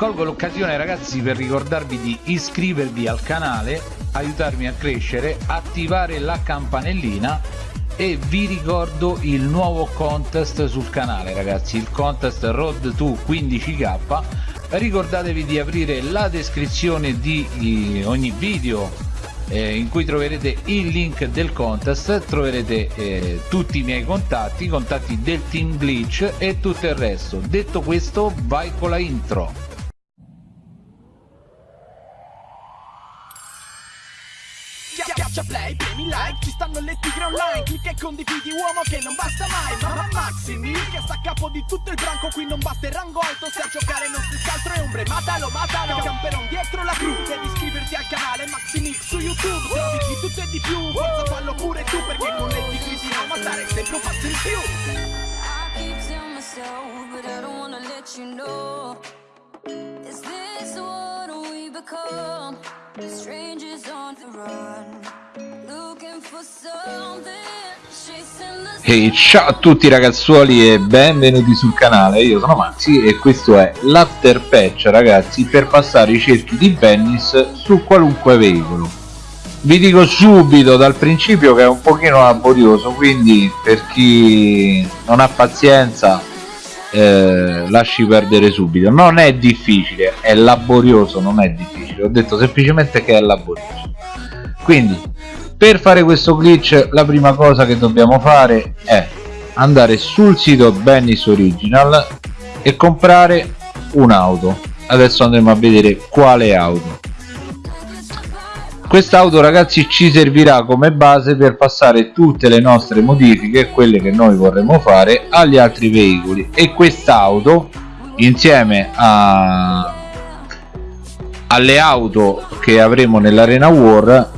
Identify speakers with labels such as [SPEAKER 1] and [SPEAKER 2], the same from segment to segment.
[SPEAKER 1] colgo l'occasione ragazzi per ricordarvi di iscrivervi al canale aiutarmi a crescere attivare la campanellina e vi ricordo il nuovo contest sul canale ragazzi il contest road to 15k ricordatevi di aprire la descrizione di ogni video eh, in cui troverete il link del contest troverete eh, tutti i miei contatti i contatti del team glitch e tutto il resto. Detto questo vai con la intro
[SPEAKER 2] Schiaccia play, premi like, ci stanno le tigre online Clicca e condividi uomo che non basta mai Mamma Maximi, che sta a capo di tutto il branco Qui non basta il rango alto, se a giocare non si scaltro e ombre Matalo, matalo, camperon dietro la cru Devi iscriverti al canale Maximix su YouTube Trovi di tutto e di più, forza fallo pure tu Perché con le tigre si ama stare sempre un passo in più but?
[SPEAKER 1] Hey, ciao a tutti ragazzuoli e benvenuti sul canale, io sono Maxi e questo è l'after patch ragazzi per passare i cerchi di Venice su qualunque veicolo. Vi dico subito dal principio che è un pochino laborioso quindi per chi non ha pazienza eh, lasci perdere subito. Non è difficile è laborioso non è difficile. Ho detto semplicemente che è laborioso. Quindi per fare questo glitch la prima cosa che dobbiamo fare è andare sul sito Benny's Original e comprare un'auto. Adesso andremo a vedere quale auto quest'auto ragazzi ci servirà come base per passare tutte le nostre modifiche quelle che noi vorremmo fare agli altri veicoli. E quest'auto insieme a alle auto che avremo nell'arena war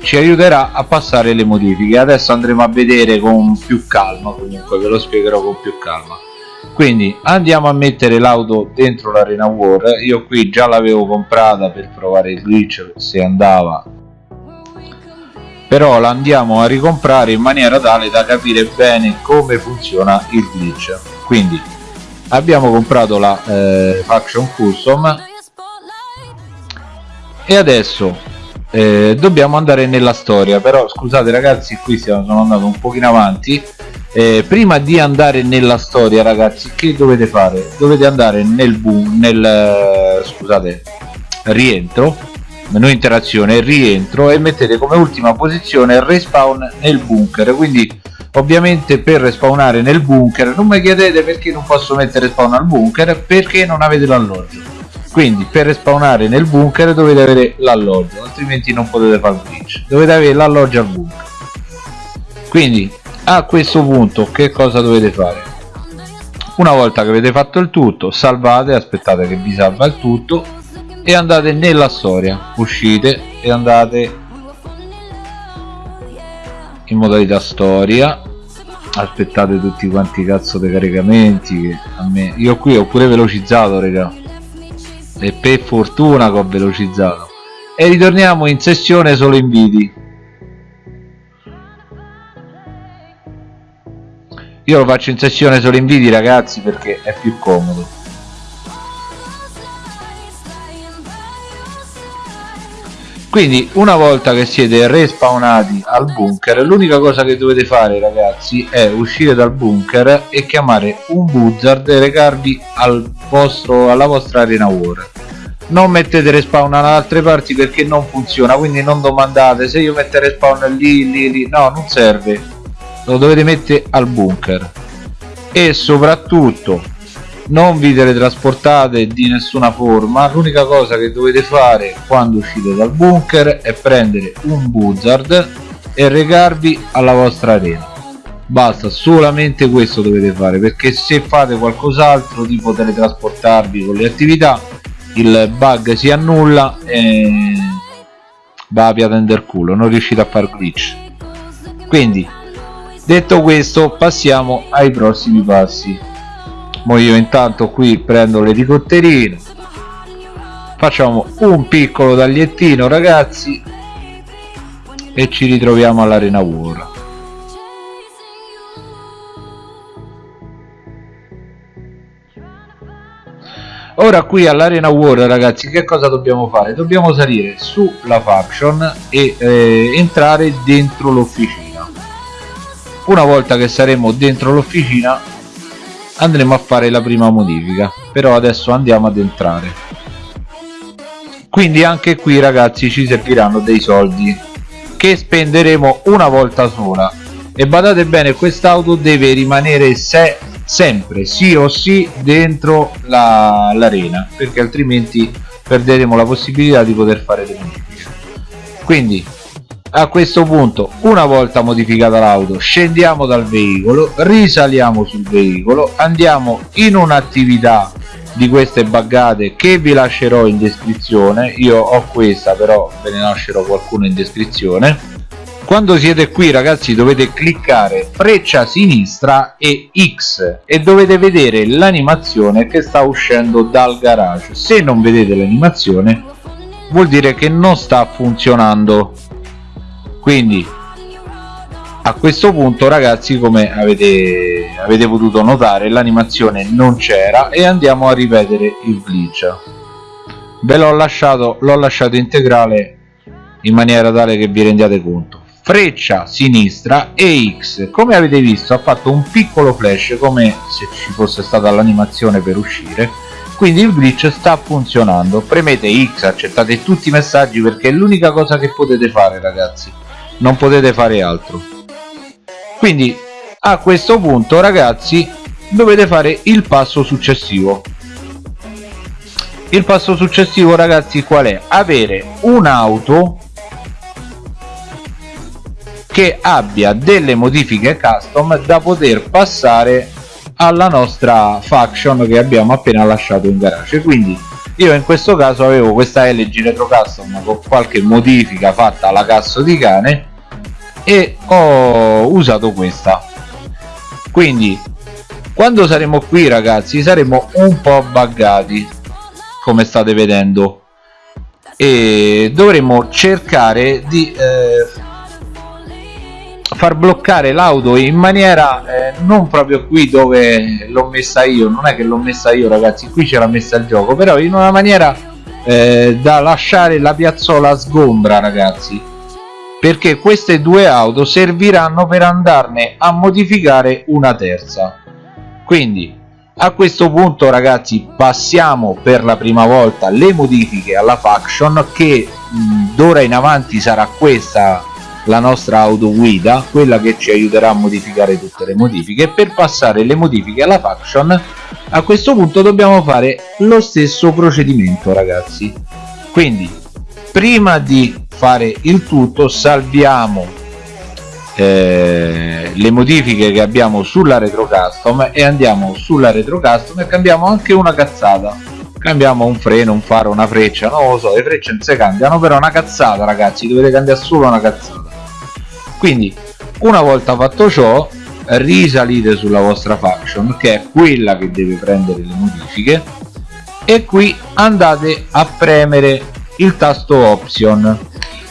[SPEAKER 1] ci aiuterà a passare le modifiche. Adesso andremo a vedere con più calma comunque ve lo spiegherò con più calma quindi andiamo a mettere l'auto dentro l'arena war. Io qui già l'avevo comprata per provare il glitch se andava. Però la andiamo a ricomprare in maniera tale da capire bene come funziona il glitch. Quindi abbiamo comprato la eh, faction custom. E adesso eh, dobbiamo andare nella storia. Però scusate ragazzi qui stiamo, sono andato un pochino avanti eh, prima di andare nella storia ragazzi che dovete fare? Dovete andare nel boom nel eh, scusate rientro menu interazione rientro e mettete come ultima posizione respawn nel bunker. Quindi ovviamente per respawnare nel bunker non mi chiedete perché non posso mettere spawn al bunker perché non avete l'alloggio. Quindi per respawnare nel bunker dovete avere l'alloggio altrimenti non potete fare glitch. Dovete avere l'alloggio al bunker. Quindi a questo punto che cosa dovete fare? Una volta che avete fatto il tutto salvate aspettate che vi salva il tutto e andate nella storia. Uscite e andate in modalità storia. Aspettate tutti quanti cazzo dei caricamenti. Che a me io qui ho pure velocizzato raga. E per fortuna che ho velocizzato. E ritorniamo in sessione solo inviti io lo faccio in sessione solo inviti ragazzi perché è più comodo. Quindi una volta che siete respawnati al bunker l'unica cosa che dovete fare ragazzi è uscire dal bunker e chiamare un buzzard e recarvi al vostro, alla vostra arena war. Non mettete respawn da altre parti perché non funziona quindi non domandate. Se io metto respawn lì lì lì no non serve lo dovete mettere al bunker. E soprattutto non vi teletrasportate di nessuna forma. L'unica cosa che dovete fare quando uscite dal bunker è prendere un buzzard e recarvi alla vostra arena. Basta solamente questo dovete fare perché se fate qualcos'altro tipo teletrasportarvi con le attività il bug si annulla e va a piatender culo non riuscite a far glitch. Quindi detto questo passiamo ai prossimi passi. Mo io intanto qui prendo l'elicotterino facciamo un piccolo tagliettino ragazzi e ci ritroviamo all'arena war ora qui all'arena war ragazzi che cosa dobbiamo fare? Dobbiamo salire sulla faction e eh, entrare dentro l'officina una volta che saremo dentro l'officina andremo a fare la prima modifica. Però adesso andiamo ad entrare. Quindi anche qui ragazzi ci serviranno dei soldi che spenderemo una volta sola. E badate bene quest'auto deve rimanere se sempre sì o sì dentro l'arena perché altrimenti perderemo la possibilità di poter fare le modifiche. Quindi a questo punto una volta modificata l'auto scendiamo dal veicolo risaliamo sul veicolo andiamo in un'attività di queste buggate che vi lascerò in descrizione. Io ho questa però ve ne lascerò qualcuno in descrizione. Quando siete qui ragazzi dovete cliccare freccia sinistra e X e dovete vedere l'animazione che sta uscendo dal garage. Se non vedete l'animazione vuol dire che non sta funzionando quindi a questo punto ragazzi come avete, avete potuto notare l'animazione non c'era e andiamo a ripetere il glitch. Ve l'ho lasciato l'ho lasciato integrale in maniera tale che vi rendiate conto. Freccia sinistra e X. Come avete visto ha fatto un piccolo flash come se ci fosse stata l'animazione per uscire. Quindi il glitch sta funzionando. Premete X accettate tutti i messaggi perché è l'unica cosa che potete fare ragazzi non potete fare altro. Quindi a questo punto ragazzi dovete fare il passo successivo. Il passo successivo ragazzi qual è? Avere un'auto che abbia delle modifiche custom da poter passare alla nostra faction che abbiamo appena lasciato in garage. Quindi io in questo caso avevo questa LG Retro Custom con qualche modifica fatta alla cazzo di cane e ho usato questa. Quindi quando saremo qui ragazzi saremo un po' buggati come state vedendo. E dovremo cercare di eh, far bloccare l'auto in maniera eh, non proprio qui dove l'ho messa io. Non è che l'ho messa io ragazzi qui ce l'ha messa il gioco. Però in una maniera eh, da lasciare la piazzola sgombra ragazzi perché queste due auto serviranno per andarne a modificare una terza. Quindi a questo punto ragazzi passiamo per la prima volta le modifiche alla faction che d'ora in avanti sarà questa la nostra auto guida quella che ci aiuterà a modificare tutte le modifiche. Per passare le modifiche alla faction a questo punto dobbiamo fare lo stesso procedimento ragazzi. Quindi prima di fare il tutto salviamo eh, le modifiche che abbiamo sulla retro custom e andiamo sulla retro custom e cambiamo anche una cazzata. Cambiamo un freno un faro una freccia non lo so le frecce non si cambiano però una cazzata ragazzi dovete cambiare solo una cazzata. Quindi una volta fatto ciò risalite sulla vostra faction che è quella che deve prendere le modifiche e qui andate a premere il tasto option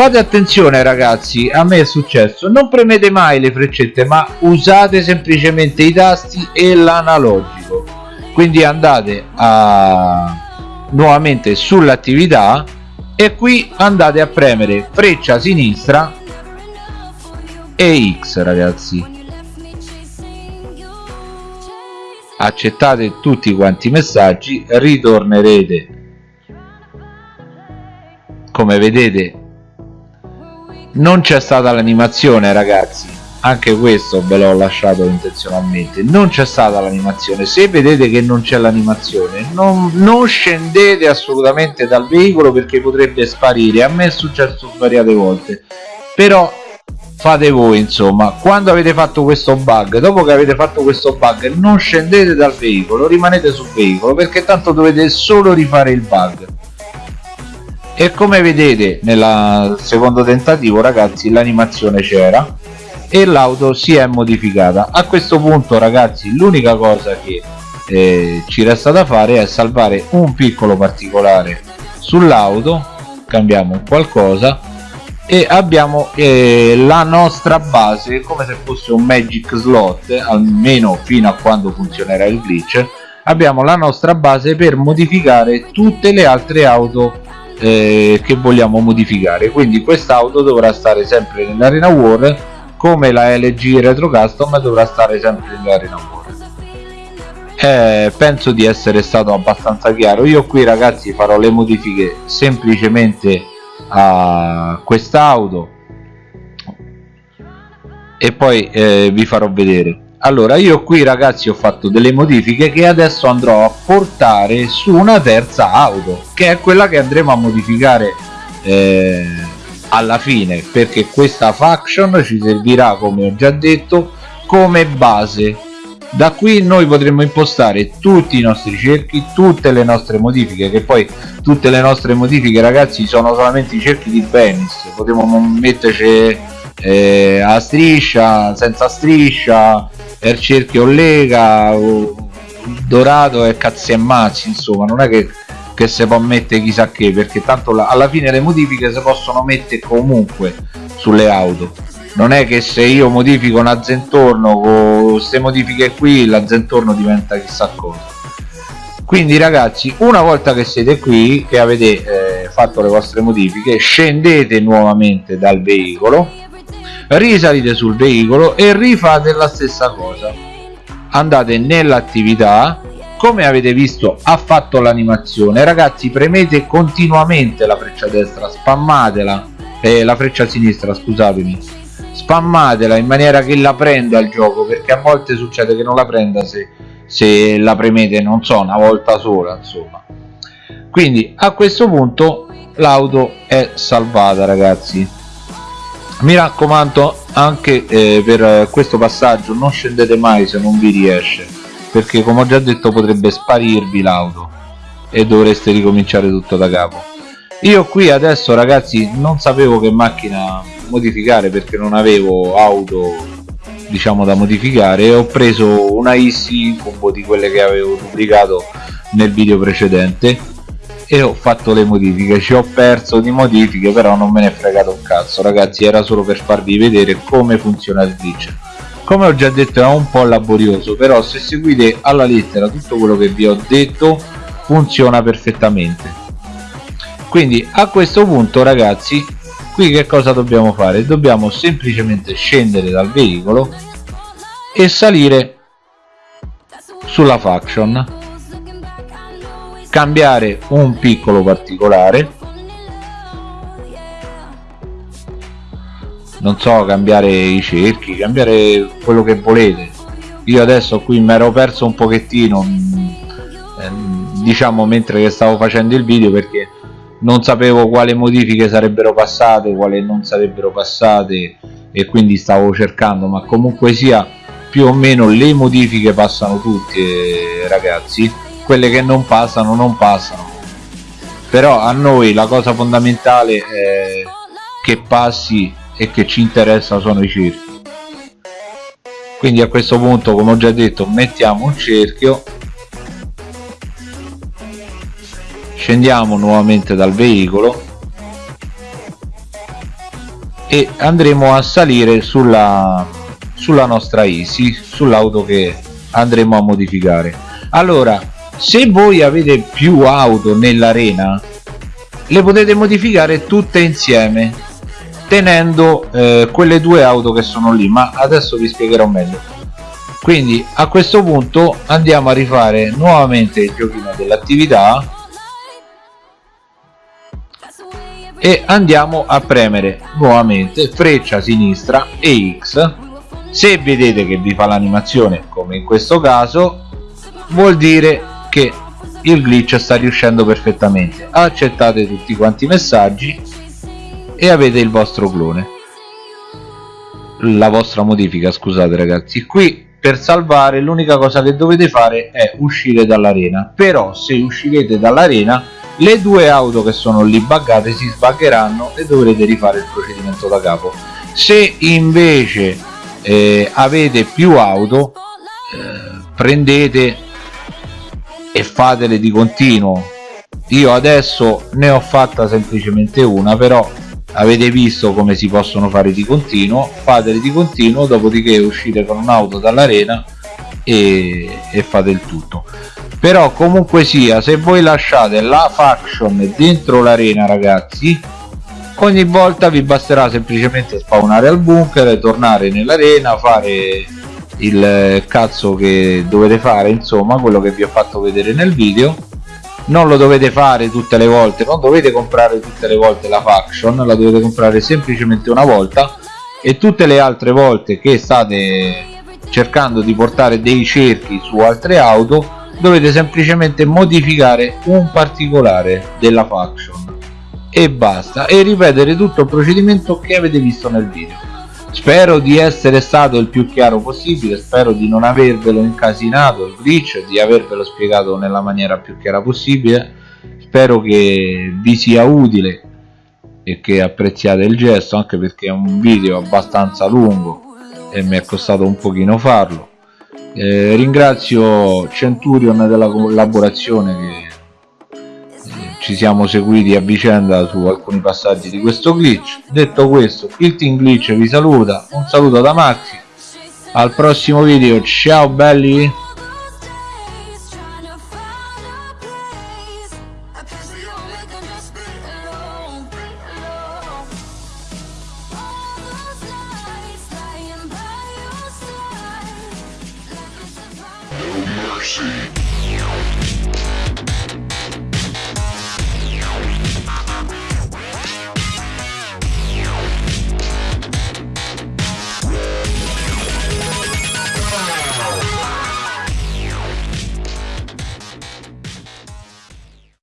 [SPEAKER 1] fate attenzione ragazzi a me è successo. Non premete mai le freccette ma usate semplicemente i tasti e l'analogico. Quindi andate a nuovamente sull'attività e qui andate a premere freccia sinistra e X ragazzi. Accettate tutti quanti i messaggi ritornerete. Come vedete non c'è stata l'animazione ragazzi. Anche questo ve l'ho lasciato intenzionalmente. Non c'è stata l'animazione. Se vedete che non c'è l'animazione non, non, scendete assolutamente dal veicolo perché potrebbe sparire. A me è successo svariate volte. Però fate voi insomma. Quando avete fatto questo bug dopo che avete fatto questo bug non scendete dal veicolo rimanete sul veicolo perché tanto dovete solo rifare il bug e come vedete nel secondo tentativo ragazzi l'animazione c'era e l'auto si è modificata. A questo punto ragazzi l'unica cosa che eh, ci resta da fare è salvare un piccolo particolare sull'auto. Cambiamo qualcosa e abbiamo eh, la nostra base come se fosse un magic slot almeno fino a quando funzionerà il glitch. Abbiamo la nostra base per modificare tutte le altre auto eh, che vogliamo modificare. Quindi quest'auto dovrà stare sempre nell'arena war come la LG Retro Custom dovrà stare sempre nell'arena war. Eh, penso di essere stato abbastanza chiaro. Io qui ragazzi farò le modifiche semplicemente a quest'auto e poi eh, vi farò vedere allora io qui ragazzi ho fatto delle modifiche che adesso andrò a portare su una terza auto che è quella che andremo a modificare eh, alla fine perché questa faction ci servirà come ho già detto come base. Da qui noi potremo impostare tutti i nostri cerchi tutte le nostre modifiche che poi tutte le nostre modifiche ragazzi sono solamente i cerchi di Venice. Potremo metterci eh, a striscia senza striscia per cerchio lega dorato e cazzi e mazzi insomma non è che, che si può mettere chissà che perché tanto la, alla fine le modifiche si possono mettere comunque sulle auto. Non è che se io modifico una zentorno con queste modifiche qui la zentorno diventa chissà cosa. Quindi ragazzi una volta che siete qui che avete eh, fatto le vostre modifiche scendete nuovamente dal veicolo risalite sul veicolo e rifate la stessa cosa. Andate nell'attività come avete visto ha fatto l'animazione. Ragazzi premete continuamente la freccia destra spammatela eh, la freccia sinistra scusatemi. Spammatela in maniera che la prenda il gioco perché a volte succede che non la prenda se, se la premete non so una volta sola insomma. Quindi a questo punto l'auto è salvata ragazzi mi raccomando anche eh, per questo passaggio non scendete mai se non vi riesce perché come ho già detto potrebbe sparirvi l'auto e dovreste ricominciare tutto da capo. Io qui adesso ragazzi non sapevo che macchina modificare perché non avevo auto diciamo da modificare ho preso una Easy combo di quelle che avevo pubblicato nel video precedente e ho fatto le modifiche ci ho perso di modifiche però non me ne è fregato un cazzo. Ragazzi era solo per farvi vedere come funziona il glitch. Come ho già detto è un po' laborioso però se seguite alla lettera tutto quello che vi ho detto funziona perfettamente. Quindi a questo punto ragazzi qui che cosa dobbiamo fare? Dobbiamo semplicemente scendere dal veicolo e salire sulla faction cambiare un piccolo particolare. Non so cambiare i cerchi cambiare quello che volete. Io adesso qui mi ero perso un pochettino mm, ehm, diciamo mentre che stavo facendo il video perché non sapevo quale modifiche sarebbero passate quale non sarebbero passate e quindi stavo cercando ma comunque sia più o meno le modifiche passano tutte ragazzi quelle che non passano non passano. Però a noi la cosa fondamentale è che passi e che ci interessa sono i cerchi. Quindi a questo punto come ho già detto mettiamo un cerchio scendiamo nuovamente dal veicolo e andremo a salire sulla, sulla nostra Easy sull'auto che andremo a modificare. Allora se voi avete più auto nell'arena le potete modificare tutte insieme tenendo eh, quelle due auto che sono lì ma adesso vi spiegherò meglio. Quindi a questo punto andiamo a rifare nuovamente il giochino dell'attività e andiamo a premere nuovamente freccia sinistra e X. Se vedete che vi fa l'animazione come in questo caso vuol dire che il glitch sta riuscendo perfettamente. Accettate tutti quanti i messaggi e avete il vostro clone. La vostra modifica scusate ragazzi. Qui per salvare l'unica cosa che dovete fare è uscire dall'arena. Però se uscirete dall'arena le due auto che sono lì buggate si sbaggeranno e dovrete rifare il procedimento da capo. Se invece eh, avete più auto eh, prendete e fatele di continuo. Io adesso ne ho fatta semplicemente una però avete visto come si possono fare di continuo. Fatele di continuo dopodiché uscite con un'auto dall'arena e, e fate il tutto. Però comunque sia se voi lasciate la faction dentro l'arena ragazzi ogni volta vi basterà semplicemente spawnare al bunker tornare nell'arena fare il cazzo che dovete fare insomma quello che vi ho fatto vedere nel video. Non lo dovete fare tutte le volte non dovete comprare tutte le volte la faction la dovete comprare semplicemente una volta. E tutte le altre volte che state cercando di portare dei cerchi su altre auto dovete semplicemente modificare un particolare della faction. E basta. E ripetere tutto il procedimento che avete visto nel video spero di essere stato il più chiaro possibile spero di non avervelo incasinato il glitch di avervelo spiegato nella maniera più chiara possibile. Spero che vi sia utile e che apprezziate il gesto anche perché è un video abbastanza lungo e mi è costato un pochino farlo. Eh, ringrazio Centurion della collaborazione che ci siamo seguiti a vicenda su alcuni passaggi di questo glitch. Detto questo il team glitch vi saluta. Un saluto da Maxi. Al prossimo video. Ciao belli.
[SPEAKER 3] Mercy.